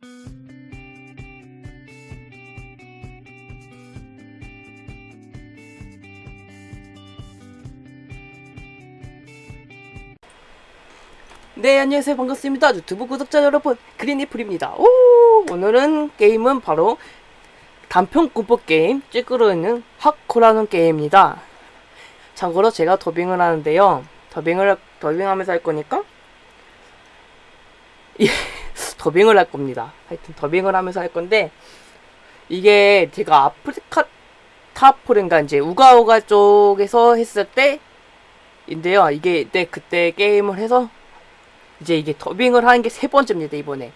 네 안녕하세요. 반갑습니다. 유튜브 구독자 여러분 그린이플입니다. 오 오늘은 게임은 바로 단편 공포 게임 찌끄러 있는 하코라는 게임입니다. 참고로 제가 더빙을 하는데요. 더빙을 더빙하면서 할 거니까 예, 더빙을 할 겁니다. 하여튼 더빙을 하면서 할 건데 이게 제가 아프리카 타포인가 이제 우가우가 쪽에서 했을 때 인데요. 이게 네, 그때 게임을 해서 이제 이게 더빙을 하는 게 세 번째입니다 이번에.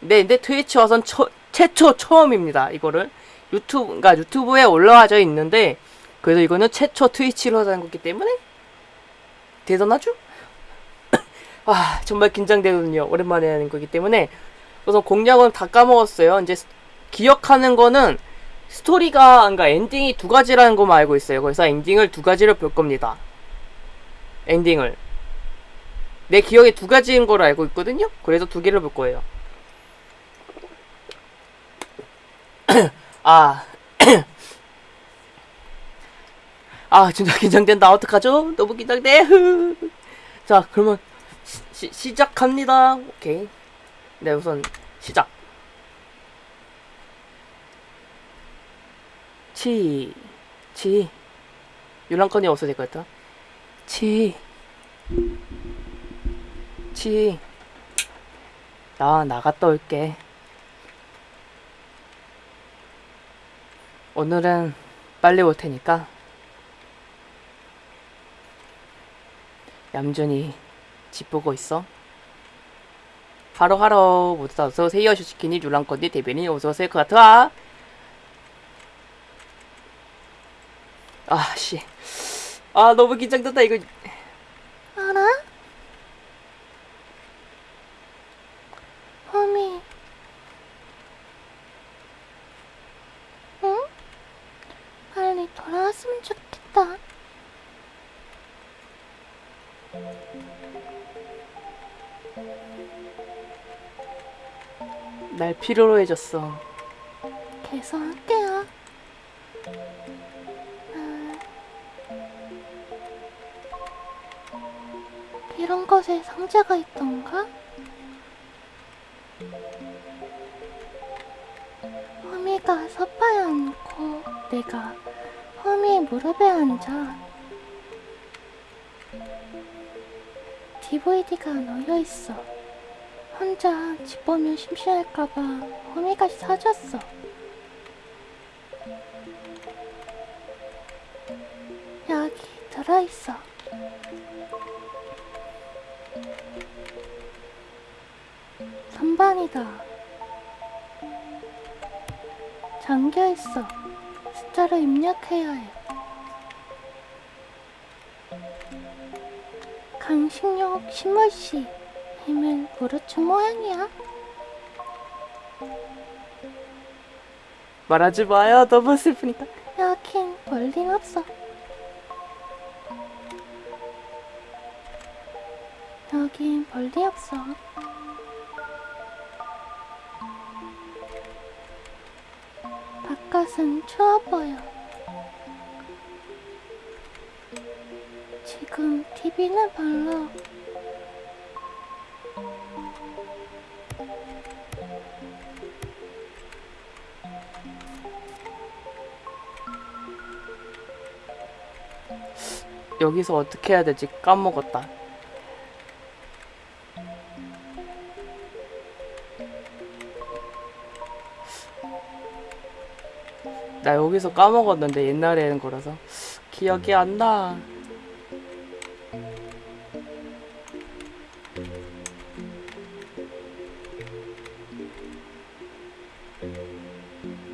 네, 근데 트위치 와선 처, 최초 처음입니다 이거를. 유튜브 그러니까 유튜브에 올라와져 있는데 그래도 이거는 최초 트위치로 하는 거기 때문에? 대단하죠? 아 정말 긴장되거든요 오랜만에 하는 거기 때문에 우선 공략은 다 까먹었어요 이제 스- 기억하는 거는 스토리가 그러니까 엔딩이 두 가지라는 거만 알고 있어요 그래서 엔딩을 두 가지를 볼 겁니다 엔딩을 내 기억에 두 가지인 걸로 알고 있거든요. 그래서 두 개를 볼 거예요. 아. 아, 진짜 긴장된다. 어떡하죠? 너무 긴장돼. 자, 그러면 시, 시, 시작합니다. 오케이. 네, 우선 시작. 치, 치. 유랑건이 없어야 될것 같다. 치. 치. 나 나갔다 올게. 오늘은 빨리 올 테니까 얌전히 집 보고 있어. 하로하로 모두 다 어서오세요. 슈시키니 류랑건디 대변인 어서오세요. 그 같아. 아, 씨. 아, 너무 긴장된다, 이거. 날 필요로 해줬어. 계속 할게요 아, 이런 것에 상자가 있던가? 허미가 섭파에 앉고 내가 허미의 무릎에 앉아 DVD가 놓여 있어. 혼자 집 보면 심심할까봐 허미가 사줬어. 여기 들어있어. 선반이다. 잠겨있어. 숫자를 입력해야 해. 강식용 신물씨 힘을 무르춘 모양이야. 말하지 마요. 너무 슬프니까. 여긴 볼링 없어. 여긴 볼링 없어. 바깥은 추워 보여. 지금 TV는 별로. 여기서 어떻게 해야 되지? 까먹었다. 나 여기서 까먹었는데 옛날에 하는 거라서 기억이 안 나.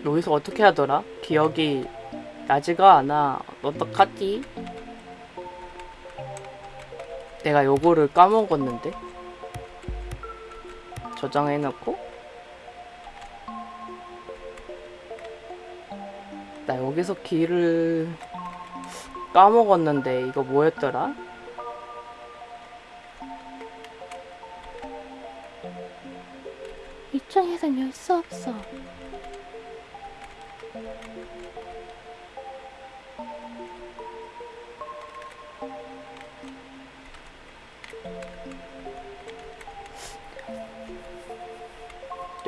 여기서 어떻게 하더라? 기억이 나지가 않아. 어떡하지? 내가 요거를 까먹었는데 저장해놓고 나 여기서 길을 까먹었는데 이거 뭐였더라? 중에선 열수 없어.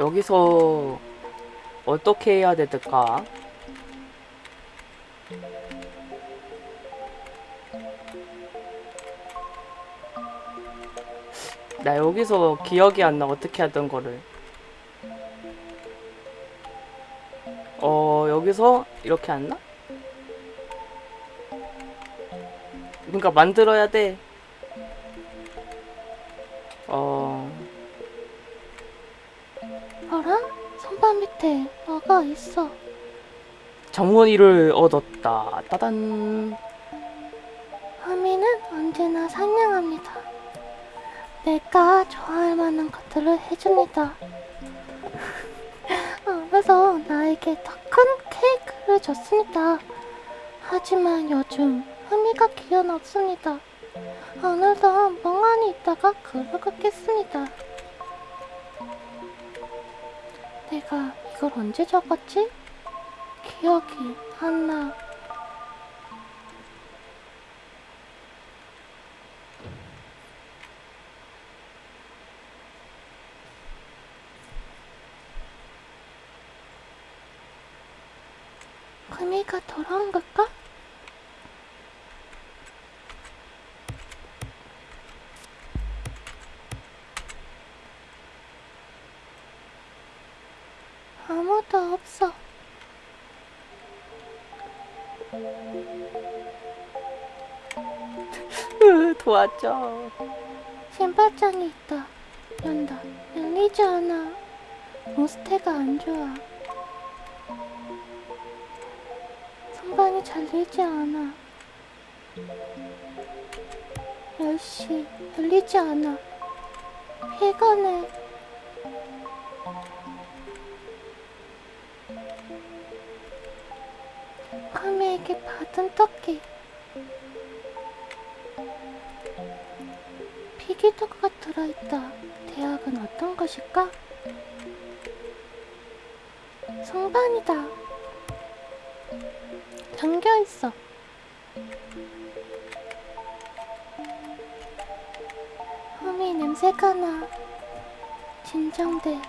여기서 어떻게 해야 될까? 나 여기서 기억이 안 나 어떻게 하던 거를 어 여기서 이렇게 안 나? 그러니까 만들어야 돼. 뭐가 있어. 정원이를 얻었다. 따단. 하미는 언제나 상냥합니다. 내가 좋아할 만한 것들을 해줍니다. 그래서 나에게 더 큰 케이크를 줬습니다. 하지만 요즘 하미가 기운 없습니다. 오늘도 멍하니 있다가 그러겠습니다. 내가 이걸 언제 적었지? 기억이 안 나. 금이가 돌아온 걸까? 아무도 없어. 으, 도와줘. 신발장이 있다. 연다. 열리지 않아. 모스테가 안 좋아. 선반이 잘 열지 않아. 10시. 열리지 않아. 피곤해. 성반이다. 잠겨 있어. 흠이 냄새가 나. 진정돼.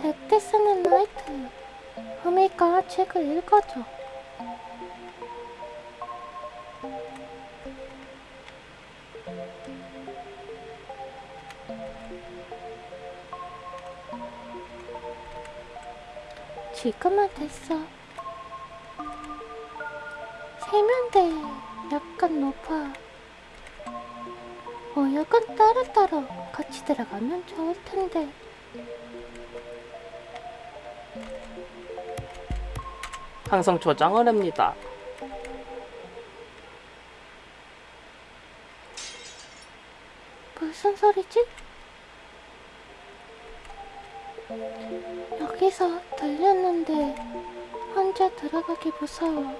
잘때 쓰는 라이트. 흠이가 책을 읽어줘. 지금은 됐어. 세면대 약간 높아. 모욕은 따로따로 같이 들어가면 좋을 텐데. 항상 조장을 합니다. 여기서 들렸는데 혼자 들어가기 무서워.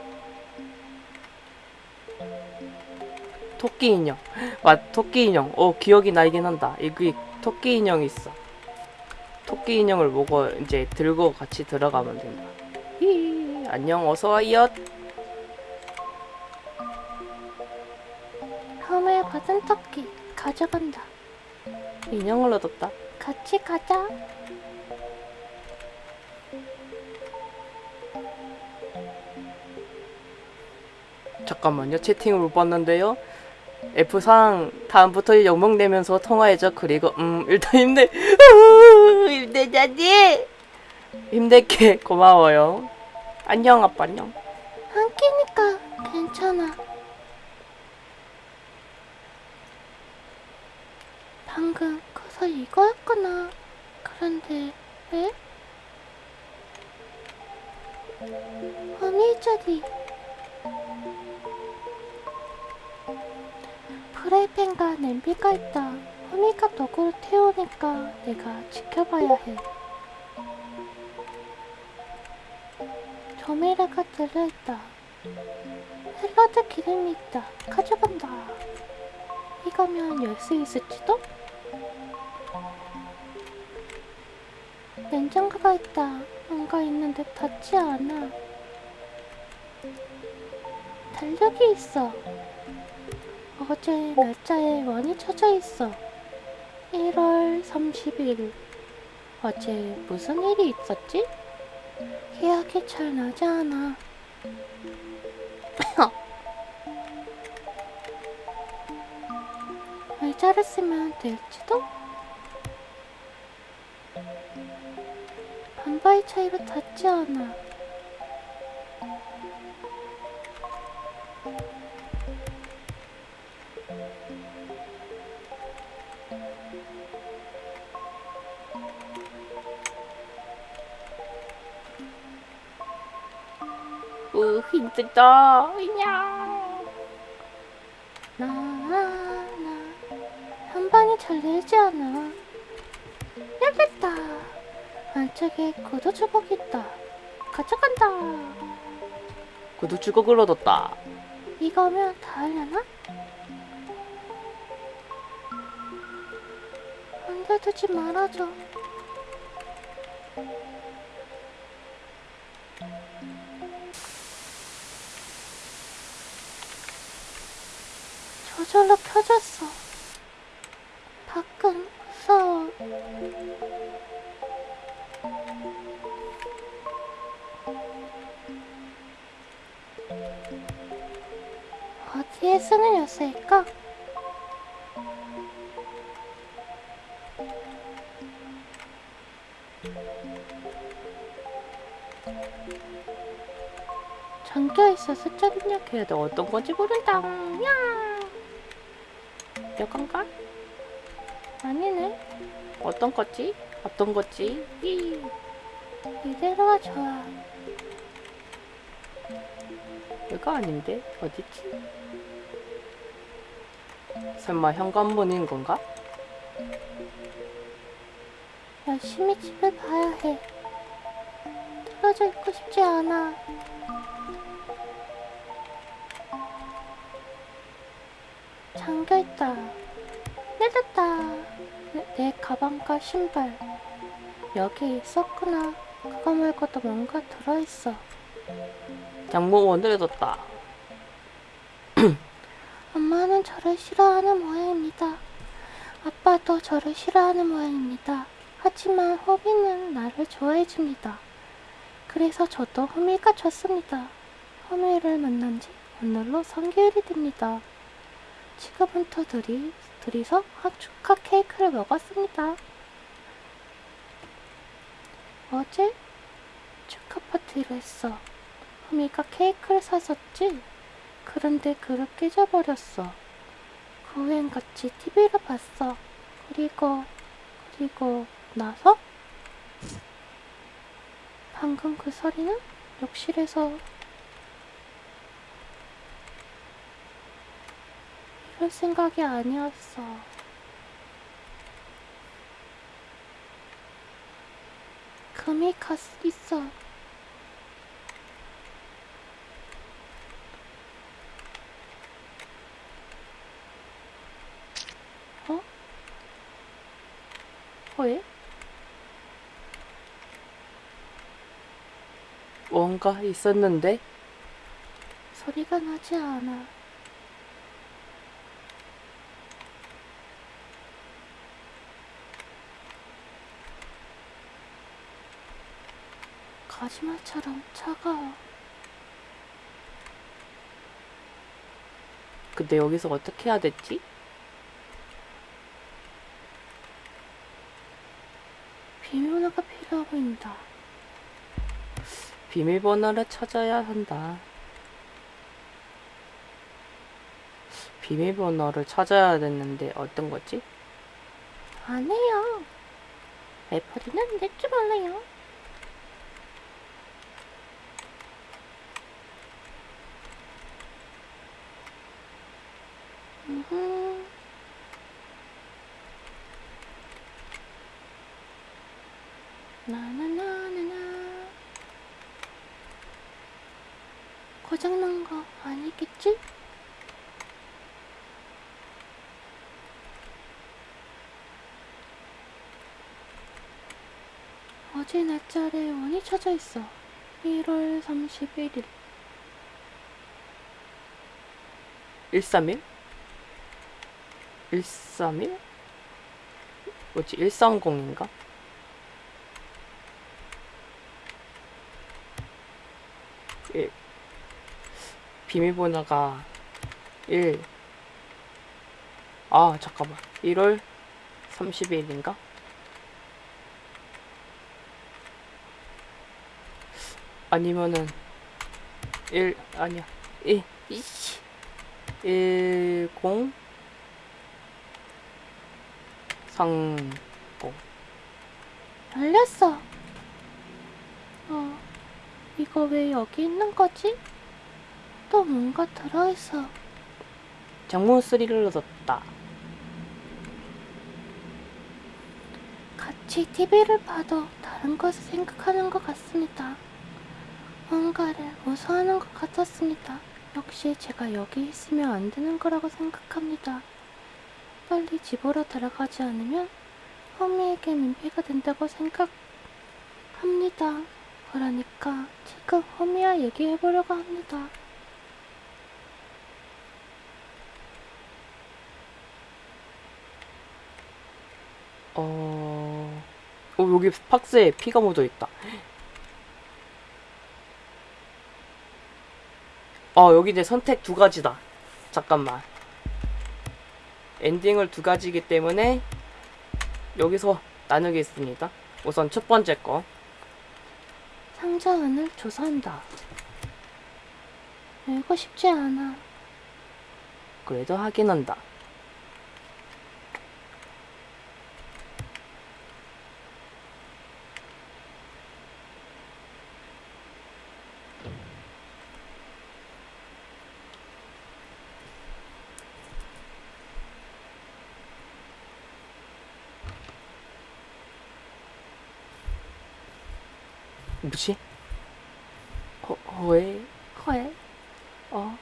토끼 인형. 맞, 토끼 인형. 어, 기억이 나긴 한다. 여기 토끼 인형이 있어. 토끼 인형을 보고 이제 들고 같이 들어가면 된다. 히, 안녕, 어서와요. 흠을 받은 토끼 가져간다. 인형을 얻었다. 같이 가자. 잠깐만요. 채팅을 못 봤는데요. F상 다음부터 영목 내면서 통화해줘. 그리고 음 일단 힘내 힘내자니 힘낼게 고마워요. 안녕 아빠 안녕. 한 끼니까 괜찮아. 방금 그서 이거였구나. 그런데 왜? 어미자리 프라이팬과 냄비가 있다. 허미가 도구를 태우니까 내가 지켜봐야 해. 조미료가 들어있다. 샐러드 기름이 있다. 가져간다. 이거면 열 수 있을지도? 냉장고가 있다. 뭔가 있는데 닿지 않아. 달력이 있어. 어제 날짜에 원이 쳐져 있어. 1월 30일. 어제 무슨 일이 있었지? 기억이 잘 나지 않아. 의자를 쓰면 될지도? 반바이 차이로 닿지 않아. 으 힘들다. 냥. 나, 나, 한방이 잘 내지 않아. 열렸다. 안쪽에 구두 주걱 있다. 가져간다. 구두 주걱을 얻었다. 이거면 다 하려나? 안겨두지 말아줘. 어디에 쓰는 요새일까? 잠겨 있어서 짝 입력해야 돼. 어떤 건지 모른다. 야! 여건가? 아니네. 어떤 거지? 어떤 거지? 이. 이대로가 좋아. 이거 아닌데? 어디지? 설마 현관문인 건가? 열심히 집을 봐야 해. 떨어져 있고 싶지 않아. 잠겨 있다. 내렸다. 내, 내 가방과 신발. 여기 있었구나. 그거 말고도 뭔가 들어있어. 장모원을 얻었다. 엄마는 저를 싫어하는 모양입니다. 아빠도 저를 싫어하는 모양입니다. 하지만 호비는 나를 좋아해줍니다. 그래서 저도 호미가 좋습니다. 호미를 만난 지 오늘로 3개월이 됩니다. 지금부터 둘이, 둘이서 학 축하 케이크를 먹었습니다. 어제 축하 파티를 했어. 호미가 케이크를 사줬지? 그런데 그를 깨져버렸어. 그 후엔 같이 TV를 봤어. 그리고, 그리고 나서? 방금 그 소리는 욕실에서 이럴 생각이 아니었어. 금이 갔 있어. 어? 왜? 뭔가 있었는데? 소리가 나지 않아. 거짓말처럼 차가워. 근데 여기서 어떻게 해야 됐지? 비밀번호가 필요해 보인다. 비밀번호를 찾아야 한다. 비밀번호를 찾아야 됐는데 어떤 거지? 안 해요. 애플이는 낼줄 몰라요. 음 나나나나나 고장난 거 아니겠지? 어제 날짜에 원이 쳐져 있어. 1월 31일. 131? 131? 뭐지? 130인가? 예. 비밀번호가 1. 아, 잠깐만. 1월 30일인가? 아니면은 1 아니야. 1 이씨. 10 30 열렸어. 어, 이거 왜 여기 있는 거지? 또 뭔가 들어있어. 장문 소리를 얻었다. 같이 TV를 봐도 다른 것을 생각하는 것 같습니다. 뭔가를 무서워하는 것 같았습니다. 역시 제가 여기 있으면 안 되는 거라고 생각합니다. 빨리 집으로 들어가지 않으면 허미에게 민폐가 된다고 생각합니다. 그러니까 지금 허미와 얘기해보려고 합니다. 어... 어 여기 박스에 피가 묻어 있다. 어 여기 이제 선택 두 가지다. 잠깐만. 엔딩을 두 가지이기 때문에 여기서 나누겠습니다. 우선 첫 번째 거. 상자 안을 조사한다. 열고 싶지 않아. 그래도 확인한다. 뭐지? 어, 왜? 헐, 어?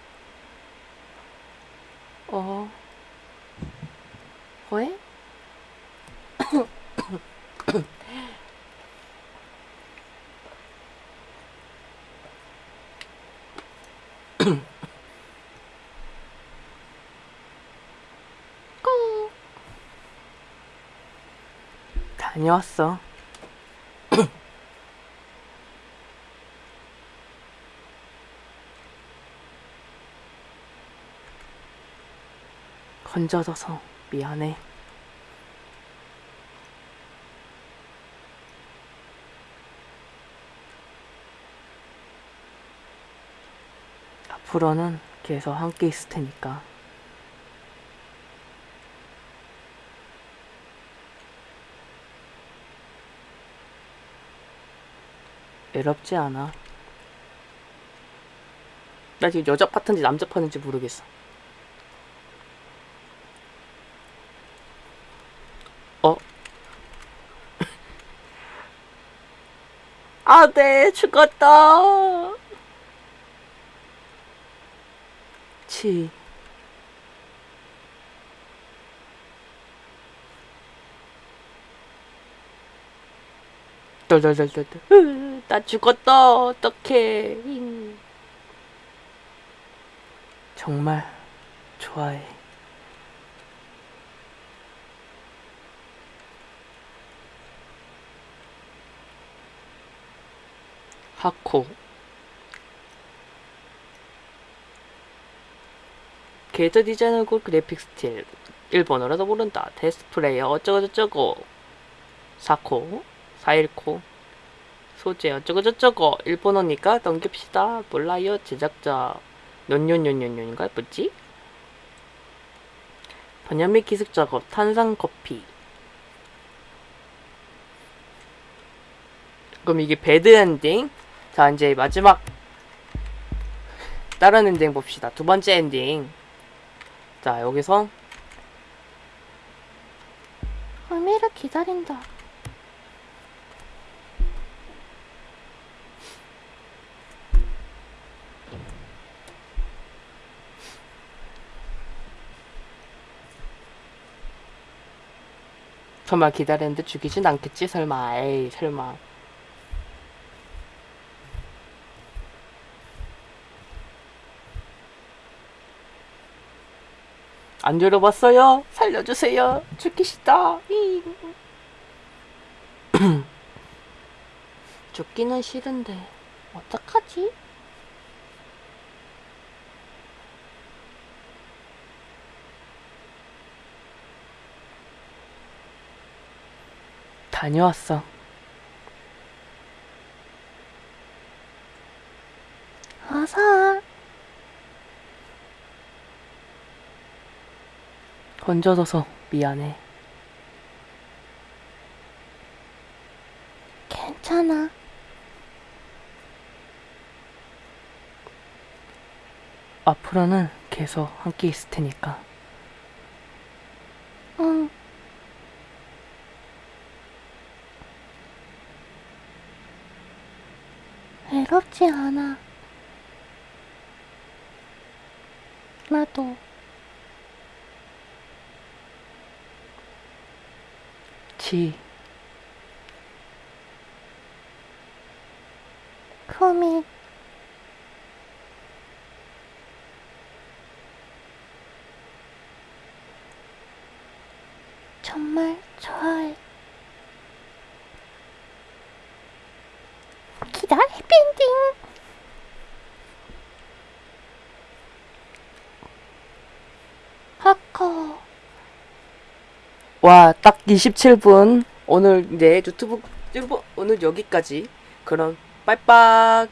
어? 왜? 꾹. 다녀왔어. 건져져서 미안해. 앞으로는 계속 함께 있을 테니까. 외롭지 않아. 나 지금 여자 파트인지 남자 파트인지 모르겠어. 어? 아, 네, 죽었다. 치. 으, 나 죽었다. 어떡해. 잉. 정말 좋아해. 하코. 게이트 디자인하고 그래픽 스틸. 일본어라도 모른다. 테스트 플레이어 어쩌고저쩌고. 사코. 사일코. 소재 어쩌고저쩌고. 일본어니까 넘깁시다. 몰라요. 제작자. 년년년년년인가? 뭐지? 번역 및 기술 작업. 탄산 커피. 그럼 이게 배드 엔딩. 자, 이제 마지막 다른 엔딩 봅시다. 두 번째 엔딩. 자, 여기서 허미를 기다린다. 정말 기다렸는데 죽이진 않겠지? 설마. 에이, 설마. 안 열어봤어요? 살려주세요. 죽기 싫다. 잉. 죽기는 싫은데 어떡하지? 다녀왔어. 어서. 건져줘서 미안해. 괜찮아. 앞으로는 계속 함께 있을 테니까. 응. 외롭지 않아. 나도. 지, 코미. 정말 좋아해. 기다 해피엔딩. 하커. 와, 딱 27분. 오늘 이제 유튜브, 유튜브 오늘 여기까지. 그럼, 빠이빠이.